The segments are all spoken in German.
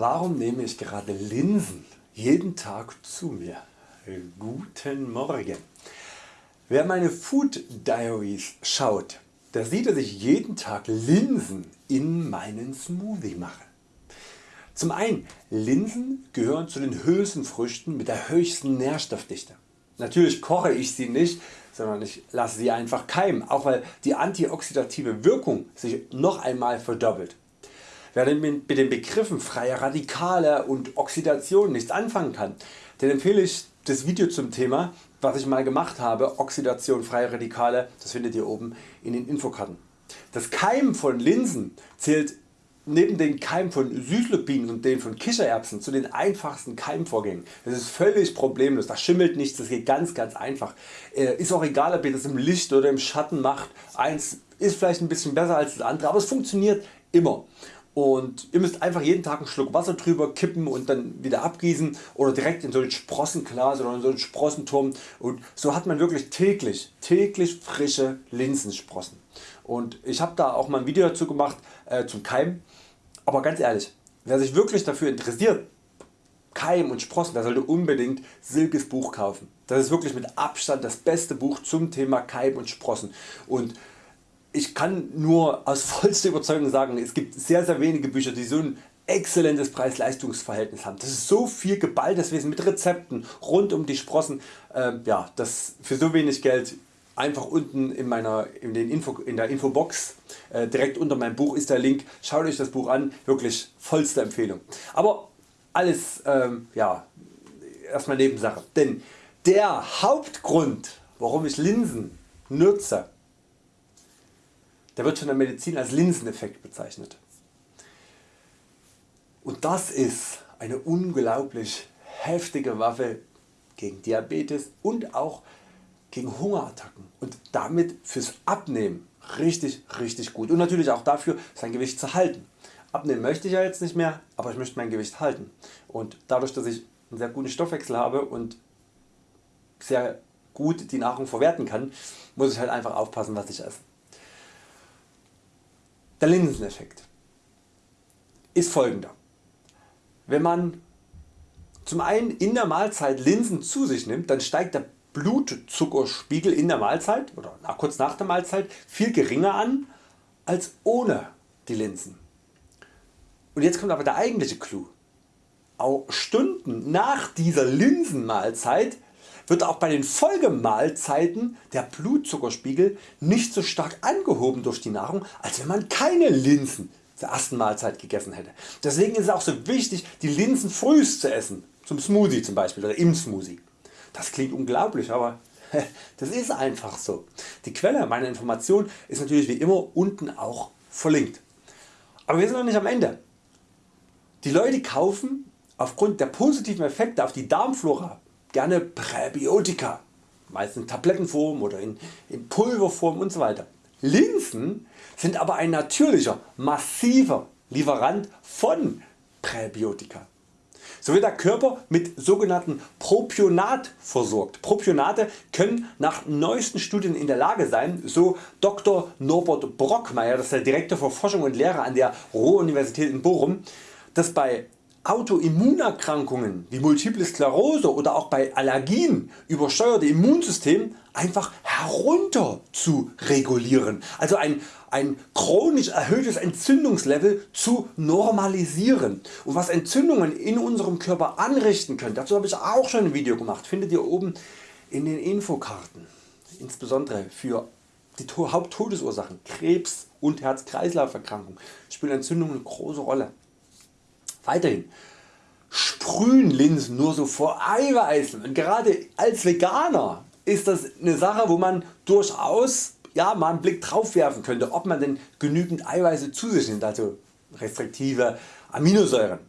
Warum nehme ich gerade Linsen jeden Tag zu mir? Guten Morgen. Wer meine Food Diaries schaut, der sieht dass ich jeden Tag Linsen in meinen Smoothie mache. Zum einen Linsen gehören zu den Hülsenfrüchten mit der höchsten Nährstoffdichte. Natürlich koche ich sie nicht, sondern ich lasse sie einfach keimen, auch weil die antioxidative Wirkung sich noch einmal verdoppelt. Wer mit den Begriffen freie Radikale und Oxidation nichts anfangen kann, den empfehle ich das Video zum Thema was ich mal gemacht habe, Oxidation freie Radikale, das findet ihr oben in den Infokarten. Das Keimen von Linsen zählt neben den Keim von Süßlupinen und den von Kichererbsen zu den einfachsten Keimvorgängen. Das ist völlig problemlos, da schimmelt nichts, das geht ganz ganz einfach. Äh, ist auch egal ob ihr das im Licht oder im Schatten macht, eins ist vielleicht ein bisschen besser als das andere, aber es funktioniert immer und ihr müsst einfach jeden Tag einen Schluck Wasser drüber kippen und dann wieder abgießen oder direkt in so ein Sprossenglas oder in so einen Sprossenturm und so hat man wirklich täglich, täglich frische Linsensprossen. Und ich habe da auch mal ein Video dazu gemacht äh, zum Keim, aber ganz ehrlich, wer sich wirklich dafür interessiert, Keim und Sprossen, der sollte unbedingt Silkes Buch kaufen. Das ist wirklich mit Abstand das beste Buch zum Thema Keim und Sprossen. Und ich kann nur aus vollster Überzeugung sagen, es gibt sehr sehr wenige Bücher die so ein exzellentes Preis-Leistungs-Verhältnis haben. Das ist so viel geballtes Wissen mit Rezepten rund um die Sprossen, äh, ja, das für so wenig Geld einfach unten in, meiner, in, den Info, in der Infobox äh, direkt unter meinem Buch ist der Link. Schaut Euch das Buch an, wirklich vollste Empfehlung. Aber alles ähm, ja, erstmal Nebensache. Denn der Hauptgrund warum ich Linsen nutze der wird von der Medizin als Linseneffekt bezeichnet. Und das ist eine unglaublich heftige Waffe gegen Diabetes und auch gegen Hungerattacken und damit fürs Abnehmen richtig richtig gut und natürlich auch dafür sein Gewicht zu halten. Abnehmen möchte ich ja jetzt nicht mehr, aber ich möchte mein Gewicht halten und dadurch dass ich einen sehr guten Stoffwechsel habe und sehr gut die Nahrung verwerten kann, muss ich halt einfach aufpassen was ich esse. Der Linseneffekt ist folgender. Wenn man zum einen in der Mahlzeit Linsen zu sich nimmt, dann steigt der Blutzuckerspiegel in der Mahlzeit oder kurz nach der Mahlzeit viel geringer an als ohne die Linsen. Und jetzt kommt aber der eigentliche Clou. Auch Stunden nach dieser Linsenmahlzeit wird auch bei den Folgemahlzeiten der Blutzuckerspiegel nicht so stark angehoben durch die Nahrung als wenn man keine Linsen zur ersten Mahlzeit gegessen hätte. Deswegen ist es auch so wichtig die Linsen frühst zu essen, zum Smoothie zum Beispiel oder im Smoothie. Das klingt unglaublich, aber das ist einfach so. Die Quelle meiner Information ist natürlich wie immer unten auch verlinkt. Aber wir sind noch nicht am Ende. Die Leute kaufen aufgrund der positiven Effekte auf die Darmflora gerne Präbiotika, meist in Tablettenform oder in, in Pulverform usw. Linsen sind aber ein natürlicher, massiver Lieferant von Präbiotika. So wird der Körper mit sogenannten Propionat versorgt. Propionate können nach neuesten Studien in der Lage sein, so Dr. Norbert Brockmeier, das ist der Direktor für Forschung und Lehre an der Ruhr-Universität in Bochum, dass bei Autoimmunerkrankungen wie Multiple Sklerose oder auch bei Allergien übersteuerte Immunsystem einfach herunter zu regulieren, also ein, ein chronisch erhöhtes Entzündungslevel zu normalisieren. Und was Entzündungen in unserem Körper anrichten können, dazu habe ich auch schon ein Video gemacht, findet ihr oben in den Infokarten, insbesondere für die Haupttodesursachen Krebs und Herz-Kreislauf-Erkrankungen spielen Entzündungen eine große Rolle. Weiterhin. Sprühen Linsen nur so vor Eiweißen. Und gerade als Veganer ist das eine Sache wo man durchaus ja, mal einen Blick drauf werfen könnte ob man denn genügend Eiweiße zu sich nimmt, also restriktive Aminosäuren.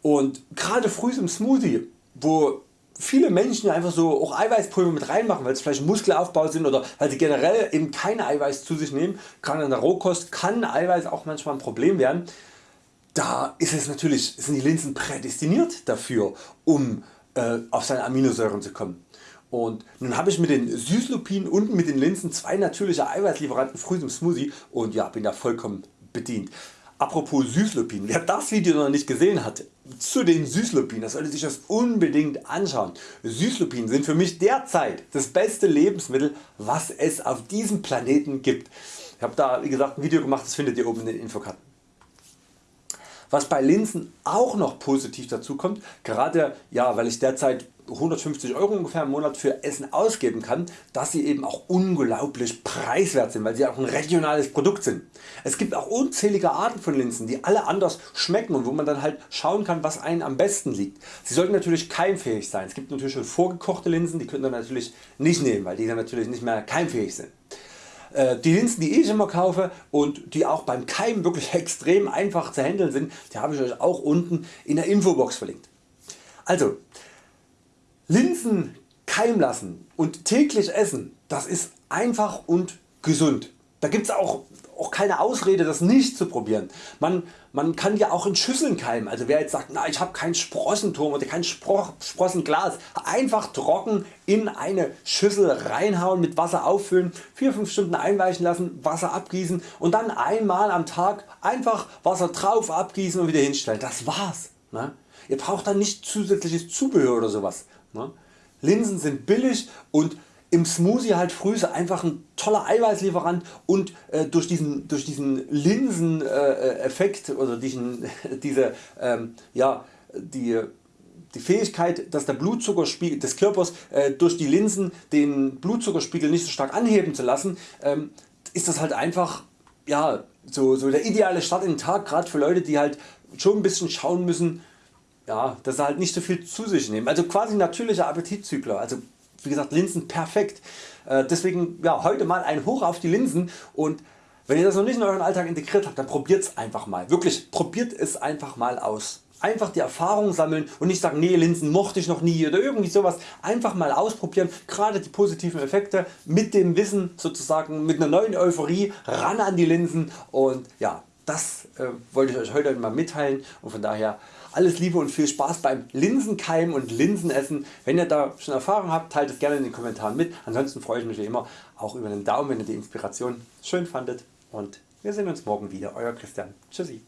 Und gerade früh im Smoothie wo viele Menschen einfach so auch Eiweißpulver mit reinmachen, weil es vielleicht Muskelaufbau sind oder weil sie generell eben keine Eiweiß zu sich nehmen, gerade in der Rohkost kann Eiweiß auch manchmal ein Problem werden da ist es natürlich, sind die Linsen prädestiniert dafür um äh, auf seine Aminosäuren zu kommen. Und nun habe ich mit den Süßlupinen und mit den Linsen zwei natürliche Eiweißlieferanten früh im Smoothie und ja, bin da vollkommen bedient. Apropos Süßlupin, wer das Video noch nicht gesehen hat zu den Süßlupinen, sollte sich das unbedingt anschauen. Süßlupinen sind für mich derzeit das beste Lebensmittel was es auf diesem Planeten gibt. Ich habe da wie gesagt ein Video gemacht, das findet ihr oben in den Infokarten. Was bei Linsen auch noch positiv dazu kommt, gerade ja, weil ich derzeit 150 Euro ungefähr im Monat für Essen ausgeben kann, dass sie eben auch unglaublich preiswert sind, weil sie auch ein regionales Produkt sind. Es gibt auch unzählige Arten von Linsen, die alle anders schmecken und wo man dann halt schauen kann, was einem am besten liegt. Sie sollten natürlich keimfähig sein. Es gibt natürlich schon vorgekochte Linsen, die könnt ihr natürlich nicht nehmen, weil die dann natürlich nicht mehr keimfähig sind. Äh, die Linsen die ich immer kaufe und die auch beim Keimen wirklich extrem einfach zu handeln sind, die habe ich Euch auch unten in der Infobox verlinkt. Also Linsen keimen lassen und täglich essen, das ist einfach und gesund. Da gibt es auch, auch keine Ausrede das nicht zu probieren. Man, man kann ja auch in Schüsseln keimen, also wer jetzt sagt na, ich habe kein Sprossenturm oder kein Spro Sprossenglas, einfach trocken in eine Schüssel reinhauen, mit Wasser auffüllen, 4-5 Stunden einweichen lassen, Wasser abgießen und dann einmal am Tag einfach Wasser drauf abgießen und wieder hinstellen. Das war's. Ne? Ihr braucht dann nicht zusätzliches Zubehör oder sowas. Ne? Linsen sind billig und im Smoothie halt früh einfach ein toller Eiweißlieferant und äh, durch diesen, durch diesen Linseneffekt äh, oder diesen, diese, ähm, ja, die, die Fähigkeit dass der Blutzuckerspiegel des Körpers äh, durch die Linsen den Blutzuckerspiegel nicht so stark anheben zu lassen, ähm, ist das halt einfach ja, so, so der ideale Start in den Tag, gerade für Leute die halt schon ein bisschen schauen müssen, ja, dass sie halt nicht so viel zu sich nehmen. Also quasi natürlicher Appetitzügler. Also wie gesagt Linsen perfekt. Äh, deswegen ja, heute mal ein Hoch auf die Linsen und wenn ihr das noch nicht in euren Alltag integriert habt, dann probiert es einfach mal. Wirklich probiert es einfach mal aus. Einfach die Erfahrung sammeln und nicht sagen nee Linsen mochte ich noch nie oder irgendwie sowas. Einfach mal ausprobieren, gerade die positiven Effekte mit dem Wissen sozusagen mit einer neuen Euphorie ran an die Linsen und ja das äh, wollte ich Euch heute mal mitteilen und von daher alles Liebe und viel Spaß beim Linsenkeimen und Linsenessen. Wenn ihr da schon Erfahrung habt, teilt es gerne in den Kommentaren mit. Ansonsten freue ich mich wie immer auch über einen Daumen, wenn ihr die Inspiration schön fandet und wir sehen uns morgen wieder. Euer Christian. Tschüssi.